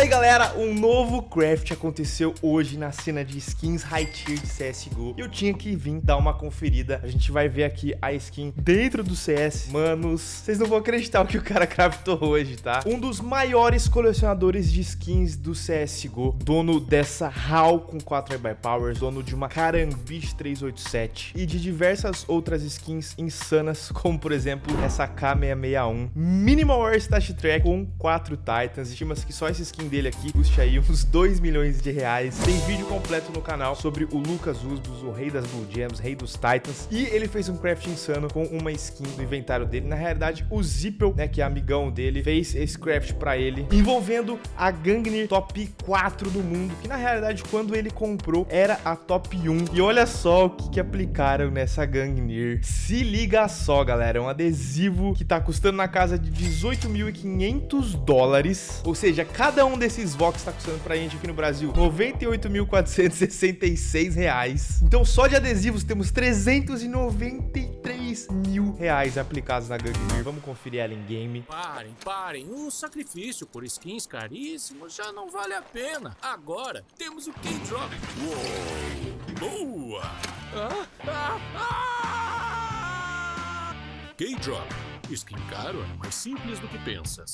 Fala aí galera, um novo craft aconteceu hoje na cena de skins high tier de CSGO E eu tinha que vir dar uma conferida, a gente vai ver aqui a skin dentro do CS Manos, vocês não vão acreditar o que o cara craftou hoje, tá? Um dos maiores colecionadores de skins do CSGO Dono dessa HAL com 4 by Powers, dono de uma Carambiche 387 E de diversas outras skins insanas, como por exemplo essa K661 Minimal War Stat Track com 4 Titans, estima-se que só esses skin dele aqui custe aí uns 2 milhões de reais. Tem vídeo completo no canal sobre o Lucas Usbus, o rei das Blue Gems, rei dos Titans. E ele fez um craft insano com uma skin no inventário dele. Na realidade, o Zippel, né, que é amigão dele, fez esse craft pra ele, envolvendo a Gangnir top 4 do mundo, que na realidade, quando ele comprou, era a top 1. E olha só o que, que aplicaram nessa Gangnir. Se liga só, galera, é um adesivo que tá custando na casa de 18.500 dólares, ou seja, Cada um desses Vox está custando pra gente aqui no Brasil R$ 98.466. Então só de adesivos temos 393 mil reais aplicados na Gangmir. Vamos conferir ela em game. Parem, parem. Um sacrifício por skins caríssimos já não vale a pena. Agora temos o K-Drop. Boa! Ah, ah, ah! K-Drop. Skin caro é mais simples do que pensas.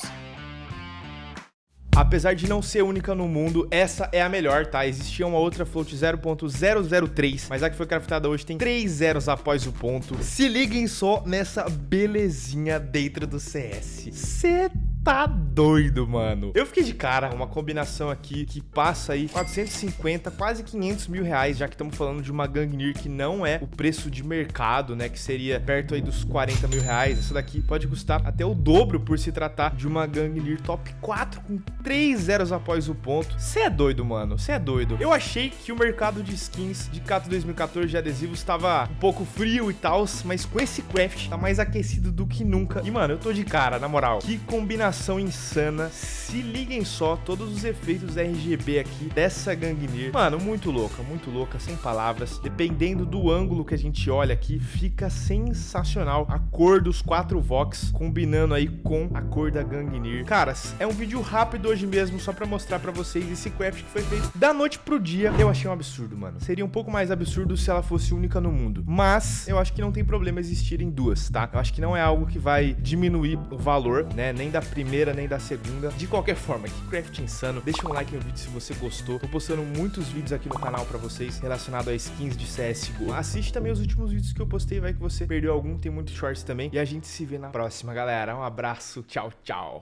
Apesar de não ser única no mundo, essa é a melhor, tá? Existia uma outra float 0.003, mas a que foi craftada hoje tem 3 zeros após o ponto. Se liguem só nessa belezinha dentro do CS. Cê tá doido, mano. Eu fiquei de cara, uma combinação aqui que passa aí 450, quase 500 mil reais, já que estamos falando de uma Gangnir que não é o preço de mercado, né? Que seria perto aí dos 40 mil reais. Essa daqui pode custar até o dobro por se tratar de uma Gangnir top 4 com 3 zeros após o ponto. Você é doido, mano. Você é doido. Eu achei que o mercado de skins de Cato 2014 de adesivos estava um pouco frio e tal, mas com esse craft tá mais aquecido do que nunca. E, mano, eu tô de cara, na moral. Que combinação iluminação insana. Se liguem só, todos os efeitos RGB aqui dessa Gangnir. Mano, muito louca, muito louca, sem palavras. Dependendo do ângulo que a gente olha aqui, fica sensacional. A cor dos quatro Vox combinando aí com a cor da Gangnir. Caras, é um vídeo rápido hoje mesmo, só pra mostrar pra vocês esse craft que foi feito da noite pro dia. Eu achei um absurdo, mano. Seria um pouco mais absurdo se ela fosse única no mundo. Mas eu acho que não tem problema existirem duas, tá? Eu acho que não é algo que vai diminuir o valor, né? Nem da primeira primeira nem da segunda. De qualquer forma, que craft insano. Deixa um like no vídeo se você gostou. Tô postando muitos vídeos aqui no canal pra vocês relacionados a skins de CSGO. Assiste também os últimos vídeos que eu postei, vai que você perdeu algum. Tem muitos shorts também. E a gente se vê na próxima, galera. Um abraço. Tchau, tchau.